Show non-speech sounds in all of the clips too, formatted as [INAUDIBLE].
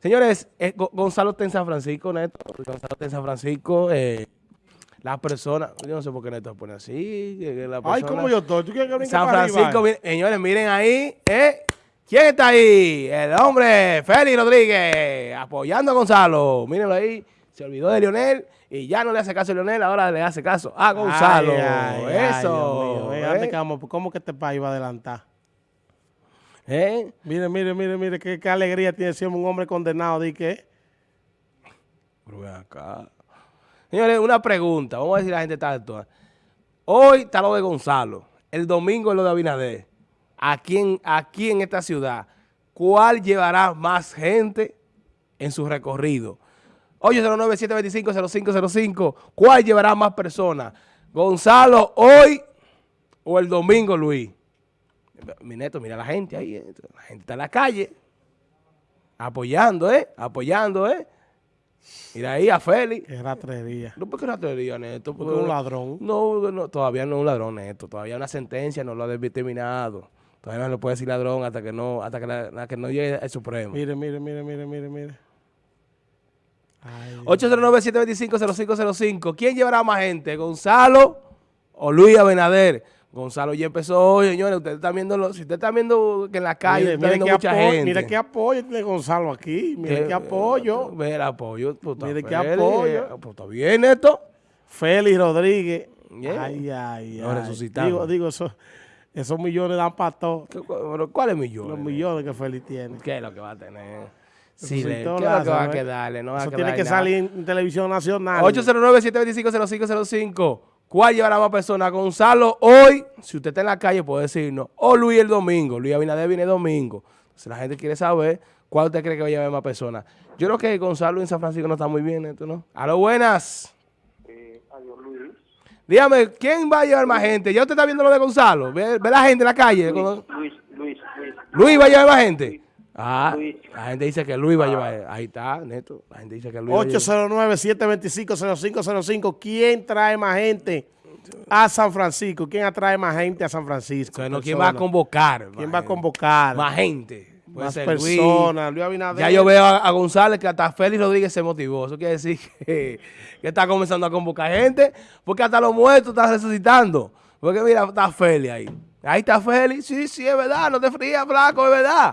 Señores, eh, Go- Gonzalo está en San Francisco, Neto. Gonzalo está en San Francisco. Eh, la persona, yo no sé por qué Neto se pone así. Ay, ¿cómo yo estoy? ¿Tú quieres que San Francisco, miren- señores, miren ahí, ¿eh? ¿Quién está ahí? El hombre, Félix Rodríguez, apoyando a Gonzalo. Mírenlo ahí, se olvidó de Lionel y ya no le hace caso a Lionel, ahora le hace caso a Gonzalo. Ay, ay, Eso. Dios mío, eh, ¿eh? ¿Cómo que este país va a adelantar? ¿Eh? Mire, mire, mire, mire, qué, qué alegría tiene siempre un hombre condenado. ¿De qué? Pero ven acá. Señores, una pregunta. Vamos a decir la gente tanto. Hoy está lo de Gonzalo. El domingo es lo de Abinader. Aquí en, aquí en esta ciudad, ¿cuál llevará más gente en su recorrido? 809-725-0505. ¿Cuál llevará más personas? ¿Gonzalo hoy o el domingo, Luis? Mi neto, mira la gente ahí. eh. La gente está en la calle. Apoyando, ¿eh? Apoyando, ¿eh? Mira ahí a Félix. Qué ratrería. No, porque no te diga, Neto. Porque es un ladrón. No, no, todavía no es un ladrón, Neto. Todavía una sentencia no lo ha determinado. Todavía no le puede decir ladrón hasta que no, hasta que, la- la que no llegue al Supremo. Mire, mire, mire, mire, mire, mire. Ay, 809-725-0505. ¿Quién llevará más gente? ¿Gonzalo o Luis Abinader? Gonzalo ya empezó hoy, señores. Ustedes están viendo, si ustedes están viendo que en la calle mire, está mire viendo mucha apoyo, gente. mire qué apoyo tiene Gonzalo aquí. Mire qué apoyo. Mira el apoyo. pues, está Mire qué apoyo. Pues está bien, Neto. Félix Rodríguez. Yeah. Ay, ay, Lo ay. resucitamos. Digo, digo, eso- esos millones dan para todo. ¿Qué- cu- pero ¿Cuáles millones? Los millones que Félix tiene. ¿Qué es lo que va a tener? Sí, ¿qué es lo que va a ¿eh? quedarle? No va a Eso tiene que nada. salir en televisión nacional. 809-725-0505. ¿Cuál llevará más personas? Gonzalo hoy, si usted está en la calle, puede decirnos. O Luis el domingo. Luis Abinader viene el domingo. Si la gente quiere saber, ¿cuál usted cree que va a llevar más personas? Yo creo que Gonzalo en San Francisco no está muy bien, esto, ¿no? A lo buenas. Eh, adiós, Luis. Dígame, ¿quién va a llevar más gente? ¿Ya usted está viendo lo de Gonzalo? ¿Ve, ve la gente en la calle? Luis, Luis, Luis, Luis. ¿Luis va a llevar más gente? Ah, Luis. la gente dice que Luis va a llevar. Ahí está, Neto. La gente dice que Luis va a llevar. 809-725-0505. ¿Quién trae más gente a San Francisco? ¿Quién atrae más gente a San Francisco? Entonces, no, ¿Quién va a convocar? ¿Quién va a convocar? Más gente. Puede Más personas. Luis Abinader. Ya yo veo a, a González que hasta Félix Rodríguez se motivó. Eso quiere decir [LAUGHS] que, que está comenzando a convocar gente, porque hasta los muertos están resucitando. Porque mira, está Félix ahí. Ahí está Félix. Sí, sí, es verdad. No te frías, flaco, es verdad.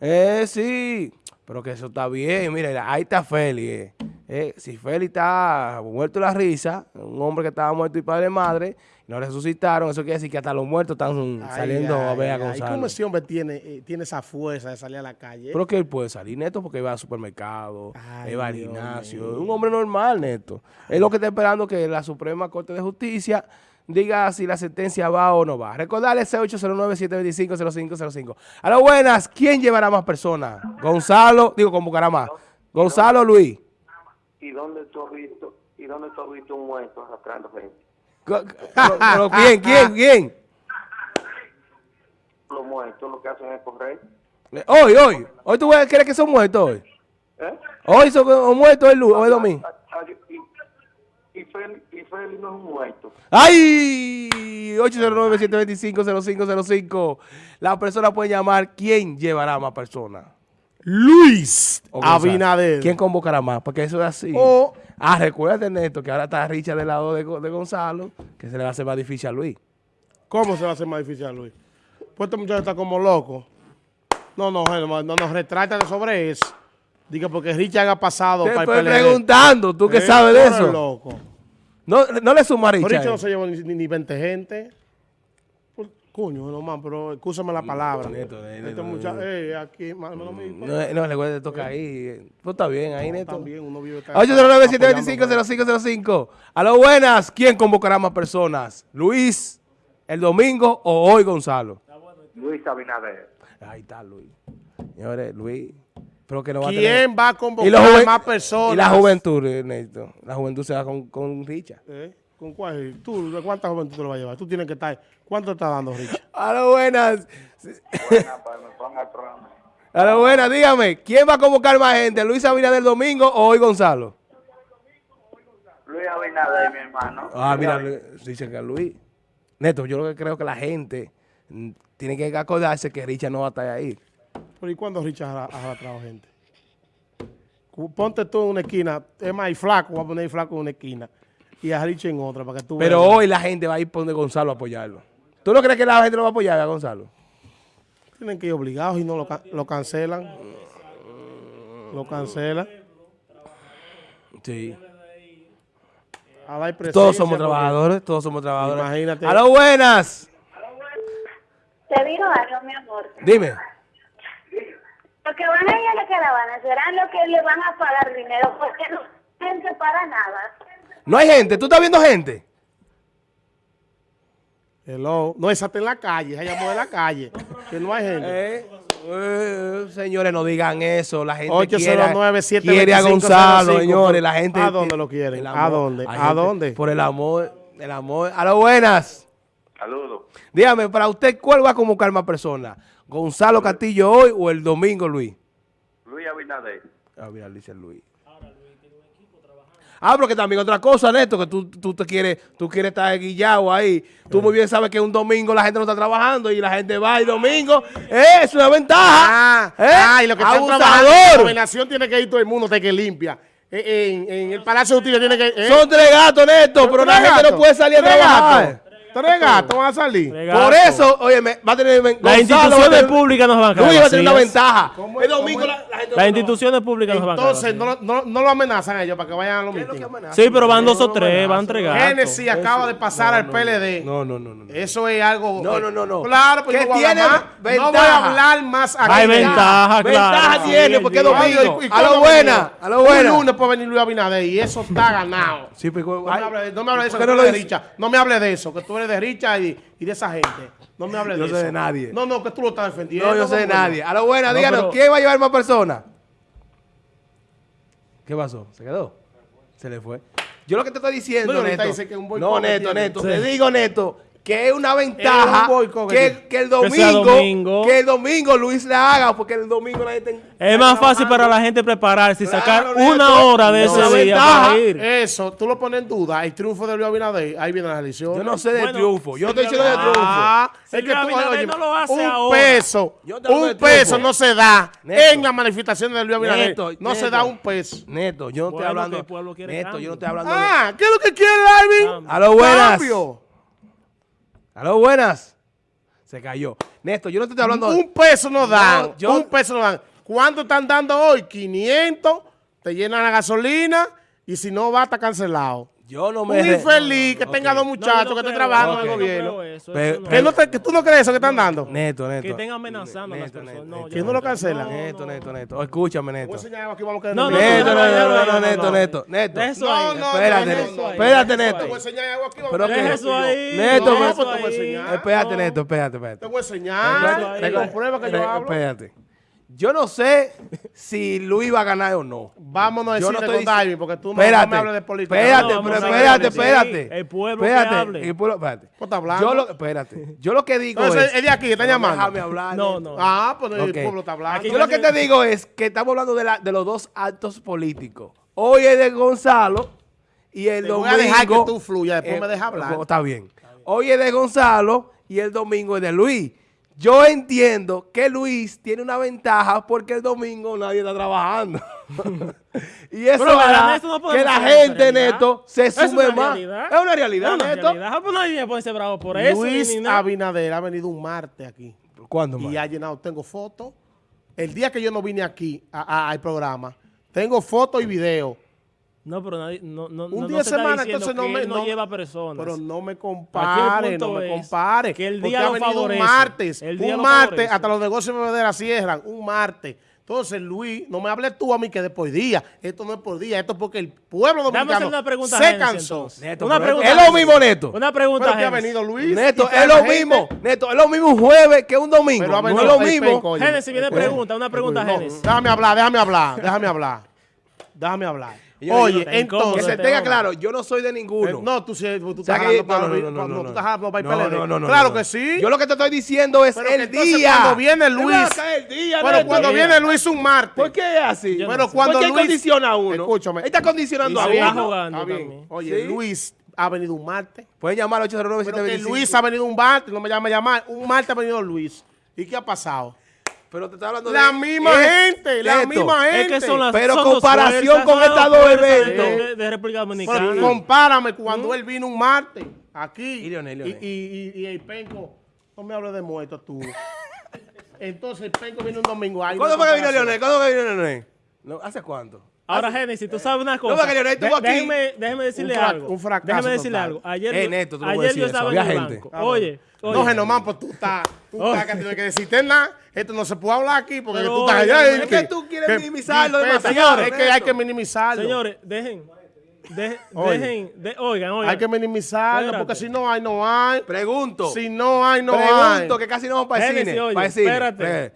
Eh, sí. Pero que eso está bien. Mira, ahí está Félix. eh. Eh, si Félix está muerto la risa, un hombre que estaba muerto y padre de madre, y no resucitaron, eso quiere decir que hasta los muertos están Ay, saliendo a ay, ver a Gonzalo. ¿Cómo ese hombre tiene, eh, tiene esa fuerza de salir a la calle? Pero que él puede salir neto porque va al supermercado, Ay, va al gimnasio. Es un hombre normal, neto. Es lo que está esperando que la Suprema Corte de Justicia diga si la sentencia va o no va. Recordarle ese 809-725-0505. A las buenas, ¿quién llevará más personas? Gonzalo, digo, convocará más. Gonzalo Luis. ¿Y dónde tú has visto, y dónde tú has visto un muerto arrastrando gente? Pero ¿Quién, quién, quién? Los muertos lo que hacen es correr. Hoy, hoy. Hoy tú crees que son muertos hoy. ¿Eh? Hoy son muertos el, lu- o el domingo. Y, Félix no es un muerto. ¡Ay! 809-725-0505. La persona puede llamar. ¿Quién llevará más personas? Luis. Abinader. ¿Quién convocará más? Porque eso es así. O- Ah, recuerden, Neto, que ahora está Richard del lado de, de Gonzalo, que se le va a hacer más difícil a Luis. ¿Cómo se va a hacer más difícil a Luis? Pues este muchacho está como loco. No, no, no, no nos retratan sobre eso. Diga porque Richard ha pasado Te para estoy el preguntando, ¿tú qué Eh, sabes de eso? loco. No, no le suma a Pero Richard. Richard no se lleva ni, ni, ni 20 gente. Pues, Coño, no más, pero escúchame la palabra. Neto, eh, este Neto, muchacho, eh, aquí, más no, mismo. No, no, le voy a tocar ahí. Pues está bien ahí, Neto. También uno vive acá- 809-725-0505. A lo buenas, ¿quién convocará más personas? ¿Luis el domingo o hoy Gonzalo? Luis Abinader. Ahí está Luis. Señores, Luis. Pero que no va a tener... ¿Quién va a Y, convocar la juven- más personas? y la juventud, Neto. La juventud se va con, con Richard. ¿Eh? ¿Con cuál? ¿Tú, cuánta juventud te lo vas a llevar? Tú tienes que estar... ¿Cuánto está dando Richard? [LAUGHS] A lo buenas. Buena, para que me ponga el programa. A lo buenas, dígame. ¿Quién va a convocar más gente? ¿Luis Abinader domingo o hoy Gonzalo? Luis Abinader, mi hermano. Ah, mira, dicen que Luis. Neto, yo lo que creo que la gente tiene que acordarse que Richard no va a estar ahí. ¿Pero y cuándo Richard ha, arrastrado gente? Ponte tú en una esquina. Es más, y flaco, voy a poner flaco en una esquina. Y a Richie en otra, para que tú Pero veas. hoy la gente va a ir por donde Gonzalo a apoyarlo. ¿Tú no crees que la gente lo va a apoyar a Gonzalo? Tienen que ir obligados y no lo, lo cancelan. Lo cancelan. Sí. A dar presencia, Todos somos trabajadores, todos somos trabajadores. Imagínate. ¡A lo buenas! Te digo algo, mi amor. Dime. Lo que van a ir a la caravana serán los que le van a pagar dinero porque no hay gente para nada. No hay gente. ¿Tú estás viendo gente? Hello. No, esa está en la calle. Esa llamó de la calle. Que no hay gente. Eh, eh, señores, no digan eso. La gente 809 quiere, quiere a Gonzalo, 725, señores. La gente, ¿A dónde lo quieren? ¿A dónde? ¿A gente- dónde? Por el amor, el amor. A lo buenas. Saludos. Dígame, para usted, ¿cuál va a convocar más personas? ¿Gonzalo Castillo hoy o el domingo Luis? Luis Abinader. Ah, mira, dice Luis. Ah, porque también otra cosa, Neto, que tú, tú te quieres, tú quieres estar guillado ahí. Tú muy bien sabes que un domingo la gente no está trabajando y la gente va el domingo. ¡Eh! Es una ventaja. Ah, ¿Eh? ah, y lo que están trabajando, la gobernación tiene que ir todo el mundo, tiene que limpia. Eh, En, en el Palacio de Justicia tiene que... eh, Son tres gatos, Neto, pero la tres gente no puede salir a trabajar. gatos, Tres gatos van a salir. Por eso, oye, va a tener. Las Gonzalo instituciones públicas nos van a Luis va a tener una ventaja. ¿Cómo El domingo Las instituciones públicas nos van a quedar Entonces, no, no, no lo amenazan a ellos para que vayan a los ¿Qué es lo que mítines. Sí, pero van dos o tres, van tres gatos. Génesis acaba de pasar al PLD. No, no, no, no. no. Eso es algo... No, no, no, no. Claro, no voy a tiene hablar más. No voy ventaja. a hablar más aquí. Hay ventaja, Ventaja claro. tiene, Sí, porque el es domingo. ¿y A lo buena, a lo buena. Un lunes puede venir Luis Abinader y eso está ganado. Sí, pues, No me hable, no me hable de eso. No me hable de eso, que tú eres de Richa y, y de esa gente. No me hable Yo de sé eso. de nadie. No, no, que tú lo estás defendiendo. No, yo sé de ¿cómo nadie. A lo buena, No, díganos, pero- ¿quién va a llevar más personas? ¿Qué pasó? ¿Se quedó? Se le fue. Yo lo que te estoy diciendo, No, Neto. dice que un boicot no, que Neto. Te digo, Neto, que es una ventaja un que que, tiene. que el Que sea domingo, domingo. que el domingo Luis la haga, porque el domingo la gente... Es más fácil para la gente prepararse y sacar Claro, Neto. una hora de No, ese día ventaja para ir. Eso, tú lo pones en duda. El triunfo de Luis Abinader, ahí viene la elección. Yo no sé de Bueno, triunfo. Yo estoy diciendo de triunfo. Ah, Si es que Luis tú, Abinader oye, no lo hace un ahora. peso, un peso no se da Neto. en la manifestación de Luis Abinader. Neto, no se Neto. da un peso. Neto, yo no estoy hablando... que el Neto, yo no estoy hablando de... Ah, ¿qué es lo que quiere, Alvin? A lo buenas. Cambio. A lo buenas. Se cayó. Neto, yo no te estoy hablando... Un peso no dan. No, yo- Un peso no dan. ¿Cuánto están dando hoy? 500. Te llenan la gasolina. Y si no va, está cancelado. Yo no Un me... re- infeliz que tenga dos No, muchachos no que te creo trabajan en el no gobierno. eso, eso no. ¿Qué no te- que ¿Tú no crees eso que están dando? Neto, Neto. Que estén amenazando a las Neto, personas. Neto, No, Neto. ¿Quién no lo cancela? Neto, Neto, Neto. Escúchame, Voy a Neto. aquí, vamos a quedar No, no, Neto, no, Neto, no, no, Neto, no, Neto, no. Neto, Neto. Eso No, ahí. no, Espérate, no, no, Neto. no. Espérate, Neto. Te voy a ahí. enseñar algo aquí. vamos Pero a que- eso ahí. Neto, No, pues te voy a enseñar. Espérate, No. Neto, espérate, espérate. Te voy a enseñar. Te comprueba que yo hablo. Espérate. Yo no sé si Luis va a ganar o no. Vámonos a Yo decirle no con estoy dic- Darwin, porque tú Espérate, no me hables de política. Espérate, No, pero espérate, espérate. sí, el pueblo que espérate, hable. El pueblo, espérate. Pues está hablando. Yo lo, espérate. Yo lo que digo Entonces, es... es de aquí, que está Pero llamando. Déjame hablar. No, no. Ah, pues el Ok. pueblo está hablando. Yo lo que te digo es que estamos hablando de, la, de los dos actos políticos. Hoy es de Gonzalo y el Te voy domingo... a dejar que tú fluyas, después eh, me dejas hablar. oh, Está bien. Hoy es de Gonzalo y el domingo es de Luis. Yo entiendo que Luis tiene una ventaja porque el domingo nadie está trabajando. [LAUGHS] y eso Pero, hará que la gente. Neto, se sume más. realidad. Es una realidad, Es una Neto. realidad. Pues nadie puede ser bravo por eso. Luis ni nada. Abinader ha venido un martes aquí. ¿Cuándo, Y man? ha llenado, tengo fotos. El día que yo no vine aquí a- a- al programa, tengo fotos y videos. No, pero nadie, no, no, Un no, día de se semana, entonces no me no, no- lleva personas. Pero no me compare, no me compare. que el porque día ha lo venido favorece. un martes, El día un lo martes, favorece. hasta los negocios de bebedera cierran, un martes. Entonces, Luis, no me hables tú a mí que de por día. Esto no es por día, esto es porque el pueblo Déjame dominicano hacer una pregunta se cansó. Neto, Una pregunta es lo mismo, Neto. Una pregunta, Pero que ha venido Luis. Neto, es lo gente- mismo. Neto, es lo mismo un jueves que un domingo. Pero ha no es lo mismo. Génesis, viene Escucha. pregunta, una pregunta, Génesis. déjame hablar, déjame hablar, déjame hablar. Déjame hablar. Oye, incómodo Que entonces... se este tenga claro, yo no soy de ninguno. Eh, no, tú, tú estás jalando para no, no, el- no, Claro que sí. Yo lo que te estoy diciendo es el entonces día. cuando viene Luis- Pero cuando viene Luis un martes. ¿Por qué es así? Pero cuando ¿Por qué Luis... condiciona a uno? Escúchame. Él está condicionando a uno. Oye. Luis ha venido un martes. Pueden llamar al 809 Pero que Luis ha venido un martes, no me llama a llamar. Un martes ha venido Luis. ¿Y qué ha pasado? Pero te estoy hablando La de... misma es- gente, la esto. misma gente. Es que son las Pero son comparación fuerzas, con estos dos eventos. de, de República Dominicana. Pero compárame cuando él vino un martes aquí. Y Leonel, Leonel. Y, y, y- y el penco, no me hables de muertos tú. [LAUGHS] Entonces el penco viene un domingo. ahí ¿Cuándo fue que vino. Leonel? ¿Cuándo fue que vino Leonel? No, ¿Hace cuánto? Ahora, Génesis, tú sabes una cosa. porque Leonel estuvo De- aquí. Déjeme, déjeme decirle algo. un fracaso déjeme decirle total. algo. Ayer, Eh, Neto, tú no ayer yo estaba eso, en el gente. banco. Oye, oye. No, Genomán, pues tú estás, tú estás que tienes que decirte nada. Esto no se puede hablar aquí porque Pero tú estás allá. es que tú quieres minimizarlo Señores, demasiado, es que hay que minimizarlo. Señores, dejen. de- dejen. de- oigan, oigan. Hay que minimizarlo Espérate. porque si no hay, no hay. Pregunto. Si no hay, no Pregunto, hay. que casi no vamos para el Génesis, cine. oye, para el cine. espérate. Eh.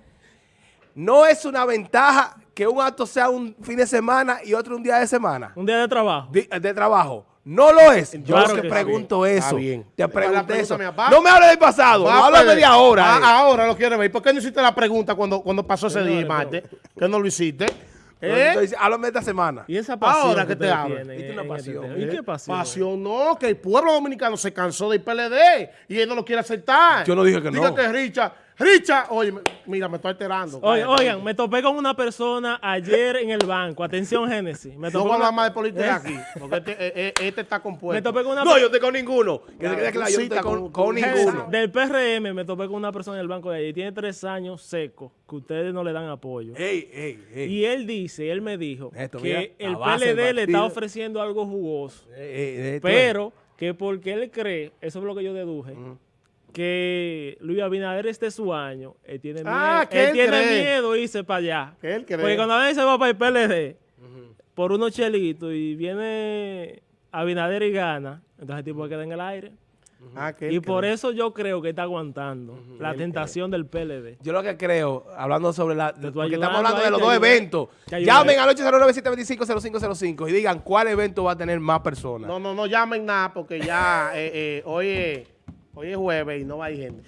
No es una ventaja que un acto sea un fin de semana y otro un día de semana. Un día de trabajo. De, de trabajo. No lo es. Yo Claro te que pregunto eso. bien. Te pregunté eso. No me hables del pasado. Va No háblame perder. de ahora. Ah, eh. ahora lo quiere ver. ¿Por qué no hiciste la pregunta cuando, cuando pasó ese día, Marte? Que no lo hiciste. ¿Eh? entonces, Háblame de esta semana. Y esa pasión Ahora que te hablo. tienen una este pasión. ¿Y ¿eh? qué pasión? Pasión no, que el pueblo dominicano se cansó del PLD y él no lo quiere aceptar. Yo no dije que Diga no. que Richard, Richard, oye, me- mira, me estoy alterando. Oye, Cállate. oigan, me topé con una persona ayer en el banco. Atención, Génesis. Me No topé con una- hablar más de política aquí, [LAUGHS] porque este, eh, eh, este está Me compuesto. topé con una No, yo estoy con ninguno. Que Ya, se quede tú claro, yo no estoy con, ninguno. Del PRM me topé con una persona en el banco de allí. Tiene tres años seco que ustedes no le dan apoyo. Ey, ey, ey. Y él dice, él me dijo Esto, que el PLD le está ofreciendo algo jugoso. Ey, ey, esto Pero que porque él cree, eso es lo que yo deduje, que Luis Abinader este es su año, él tiene miedo, Ah, que él él tiene cree. miedo de irse para allá. Que él cree. Porque cuando a veces se va para el PLD por unos chelitos y viene Abinader y gana, entonces el tipo queda en el aire. Ah, que él Y por cree. eso yo creo que está aguantando la tentación del PLD. Yo lo que creo, hablando sobre la... Estoy Porque estamos hablando de los te dos eventos. Llamen al 809-725-0505 y digan cuál evento va a tener más personas. No, no, no llamen nada porque ya [LAUGHS] eh, eh, hoy, hoy es jueves y no va a ir gente.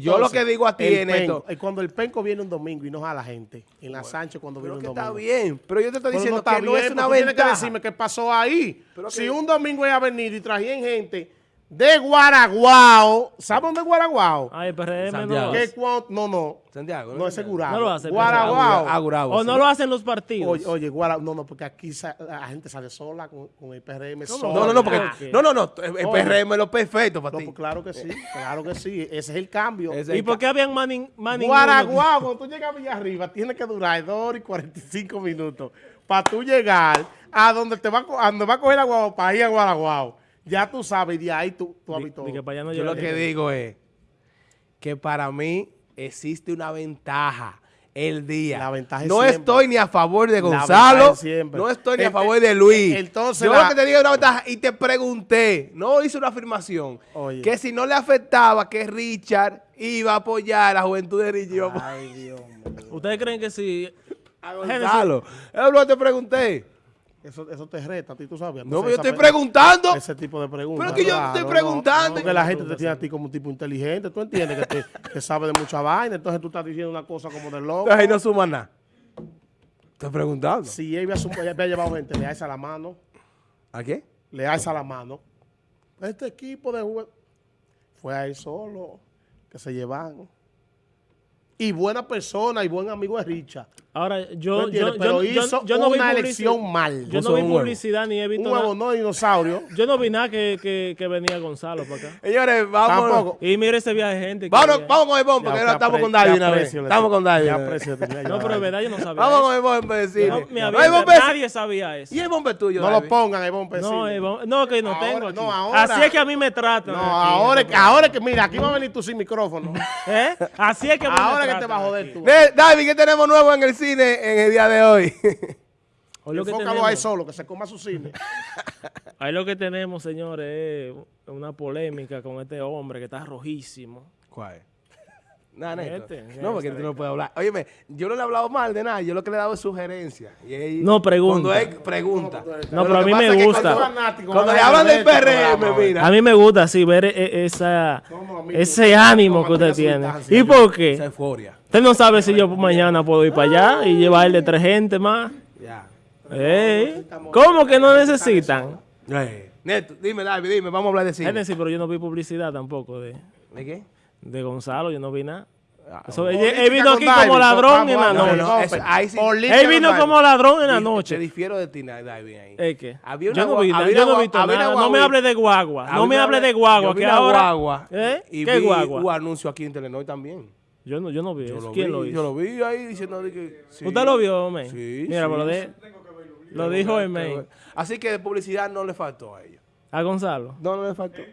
Yo lo que digo a ti, Neto- penco- eh, cuando el penco viene un domingo y no jala gente, en la Sánchez cuando viene un está domingo. bien. Pero yo te estoy diciendo está que no es una tú tienes que ventaja. decirme qué pasó ahí. Pero si que- un domingo es venido y trajían gente de Guaraguao, ¿saben dónde es Guaraguao? Ay, el PRM no Santiago. lo ¿Qué hace. no, no, Santiago. no es segurado. No lo hace, Guaraguao. O sí. no lo hacen los partidos. Oye, oye, Guara, no, no, porque aquí la gente sale sola con, con el PRM sola. No, no, no, porque... Ah. No, no, no. El Oye. PRM es lo perfecto para No, ti. pues claro que sí, claro que sí. Ese es el cambio. ¿Y por qué habían ninguno? Guaraguao, cuando tú llegas a Villarriba, tiene que durar 2 horas y 45 minutos para tú llegar a donde te va a, a donde va a coger la guagua para ir a Guaraguao. Ya tú sabes, de ahí tú, tú habitó. di que para allá no Yo lo que digo es que para mí existe una ventaja el día. La ventaja es no siempre. estoy ni a favor de Gonzalo, ventaja es siempre. no estoy ni a Eh, favor eh, de Luis. eh, entonces Yo la- lo que te digo es una ventaja y te pregunté, no hice una afirmación, Oye. que si no le afectaba que Richard iba a apoyar a la juventud de Richard, Ay, [LAUGHS] Dios mío. ¿Ustedes creen que si... a Gonzalo. Es lo que te pregunté. Eso, eso te reta a ti, tú sabes. No, Entonces, pero yo estoy preguntando. Ese tipo de preguntas. Pero que yo claro, estoy no, preguntando. Porque la gente te tiene a ti como un tipo inteligente, tú entiendes que, te- que sabe de mucha vaina, entonces tú estás diciendo una cosa como de loco. Entonces ahí no suma nada. Estoy preguntando. Si él había, sum- él había llevado gente, le alza la mano, ¿A qué? le alza la mano. Este equipo de jugadores fue a él solo, que se llevan. Y buena persona y buen amigo de Richard. Ahora, ¿Tú yo, yo, Pero yo- hizo yo no vi una elección mal. Yo no vi publicidad ni he visto Un huevo nada. no dinosaurio. [LAUGHS] Yo no vi nada que, que, que venía Gonzalo para acá. Señores, vamos. Tampoco. Y mire ese viaje de gente. que Vámonos, había. vamos con el bombo, porque ahora estamos con David una vez. Estamos con David. No, pero David. verdad yo no sabía Vamos con el bombo, decirle. Bombo nadie sabía eso. ¿Y el bombo es tuyo, No lo pongan, el bombe. No, no, que no tengo aquí. no, ahora- Así es que a mí me tratan. No, ahora, es que- ahora es que, mira, aquí va a venir tú sin micrófono. [LAUGHS] ¿Eh? Así es que ahora que te tratan va a joder tú. David, ¿qué tenemos nuevo en el cine en el día de hoy? [LAUGHS] Hoy lo, que Enfócalo tenemos, ahí solo, que se coma su cine. [LAUGHS] ahí lo que tenemos, señores, es una polémica con este hombre que está rojísimo. ¿Cuál? Nada, neto. No, porque tú no puedes hablar. Óyeme, yo no le he hablado mal de nada, yo lo que le he dado es. Y él- No, pregunta. Cuando él pregunta. No, pero a mí me gusta. Cuando, Fanático, cuando van le hablan del este PRM, mira. A mí me gusta así ver e- esa, Somos amigos, ese ánimo que usted tiene. ¿Y por Esa qué? euforia. Usted no sabe si yo mañana puedo ir para allá y llevarle tres gente más. Ya. Ey, ¿Cómo que no necesitan? Eh, Neto, dime, David, dime, vamos a hablar de cine. Génesis, pero yo no vi publicidad tampoco de, ¿De qué? De Gonzalo, yo no vi nada. Eso, él, vino aquí David, como ladrón en la No, noche. no, eso- ahí sí- Política Él vino como ladrón en la Te noche. difiero de ti, David, ahí. ¿Es qué? Había una yo no vi nada, había yo no nada. No me guagua- hable de guagua. No me una- hable de guagua, vi que ahora... guagua ¿Eh? y ¿Qué vi guagua? un anuncio aquí en Telenor también. Yo no, yo no vi Yo eso. lo ¿Quién vi, lo hizo? Yo lo vi ahí diciendo de que... sí. ¿Usted lo vio, men? Sí, Mira, sí, lo, de, lo dijo el men. Así que de publicidad no le faltó a ellos. A Gonzalo. No, no le faltó.